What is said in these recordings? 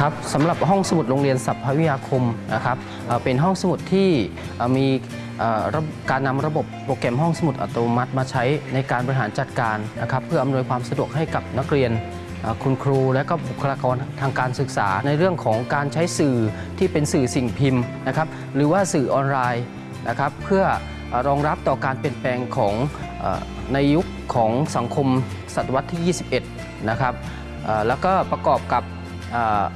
ครับสำหรับห้องสมุดโรงเรียนสัพพวิทยาคมนะครับเป็นห้องสมุดที่มีการนำระบบโปรแกรมห้องสมุดอัตโนมัติมาใช้ในการบริหารจัดการนะครับเพื่ออำนวยความสะดวกให้กับนักเรียนคุณครูและก็บุคลากรทางการศึกษา ในเรื่องของการใช้สื่อที่เป็นสื่อสิ่งพิมพ์นะครับหรือว่าสื่อออนไลน์นะครับเพื่อรองรับต่อการเปลี่ยนแปลงของในยุคของสังคมศตวรรษที่ 21 นะครับแล้วก็ประกอบกับ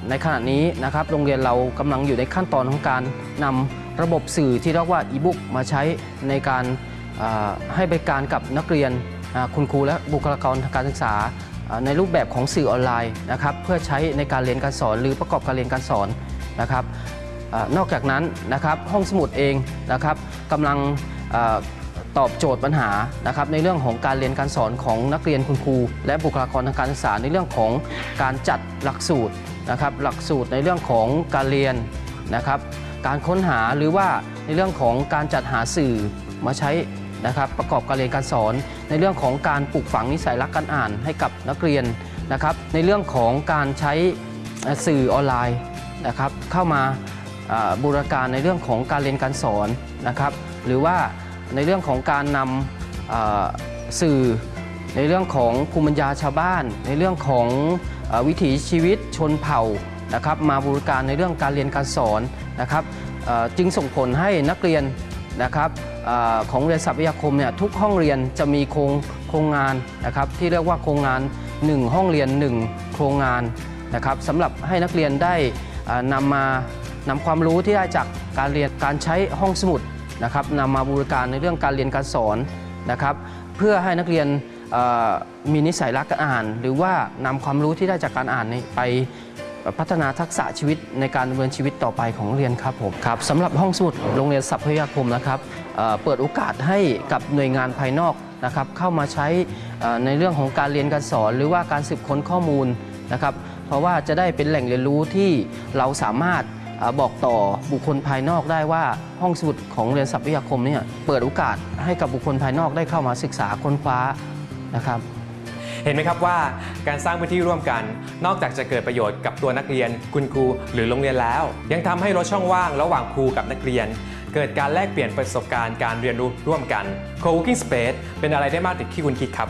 ในขณะนี้นะครับโรงเรียนเรากำลังอยู่ในขั้นตอนของการนำระบบสื่อที่เรียกว่าอีบุ๊กมาใช้ในการให้บริการกับนักเรียนคุณครูและบุคลากรทางการศึกษา ในรูปแบบของสื่อออนไลน์นะครับเพื่อใช้ในการเรียนการสอนหรือประกอบการเรียนการสอนนะครับอนอกจากนั้นนะครับห้องสมุดเองนะครับกำลัง ตอบโจทย์ปัญหานะครับในเรื่องของการเรียนการสอนของนักเรียนคุณครู และบุคลากรทางการศึกษาในเรื่องของการจัดหลักสูตรนะครับหลักสูตรในเรื่องของการเรียนนะครับการค้นหาหรือว่าในเรื่องของการจัดหาสื่อมาใช้นะครับประกอบการเรียนการสอน ในเรื่องของการปลูกฝังนิสัยรักการอ่านให้กับนักเรียนนะครับในเรื่องของการใช้สื่อออนไลน์นะครับเข้ามาอ่าบูรณาการในเรื่องของการเรียนการสอนนะครับหรือว่า ในเรื่องของการนำอ่าสื่อ ในเรื่องของภูมิปัญญาชาวบ้าน ในเรื่องของอวิถีชีวิตชนเผ่านะครับมาบริการในเรื่องการเรียนการสอนนะครับจึงส่งผลให้นักเรียนนะครับอของเรียนศัพยาคมเนี่ยทุกห้องเรียนจะมีโครงโครงงานนะครับที่เรียกว่าโครงงาน 1 ห้องเรียน 1 โครงงานนะครับสำหรับให้นักเรียนได้นำมานำความรู้ที่ได้จากการเรียนการใช้ห้องสมุด นะครับนำมาบูรการในเรื่องการเรียนการสอนนะครับเพื่อให้นักเรียนมีนิสัยรักการอ่าน หรือว่านำความรู้ที่ได้จากการอ่านนี้ไปพัฒนาทักษะชีวิตในการดำเนินชีวิตต่อไปของนักเรียนครับผมครับสำหรับห้องสมุดโรงเรียนสัพพยาคมนะครับเปิดโอกาสให้กับหน่วยงานภายนอกนะครับเข้ามาใช้ในเรื่องของการเรียนการสอน หรือว่าการสืบค้นข้อมูลนะครับเพราะว่าจะได้เป็นแหล่งเรียนรู้ที่เราสามารถ บอกต่อบุคคลภายนอกได้ว่าห้องสมุดของเรียนสัพพยาคมเนี่ยเปิดโอกาสให้กับบุคคลภายนอกได้เข้ามาศึกษาค้นคว้านะครับ เห็นไหมครับว่าการสร้างพื้นที่ร่วมกัน นอกจากจะเกิดประโยชน์กับตัวนักเรียน คุณครูหรือโรงเรียนแล้ว ยังทำให้ลดช่องว่างระหว่างครูกับนักเรียน เกิดการแลกเปลี่ยนประสบการณ์การเรียนรู้ร่วมกัน Co-working Space เป็นอะไรได้มากติดที่คุณคิดครับ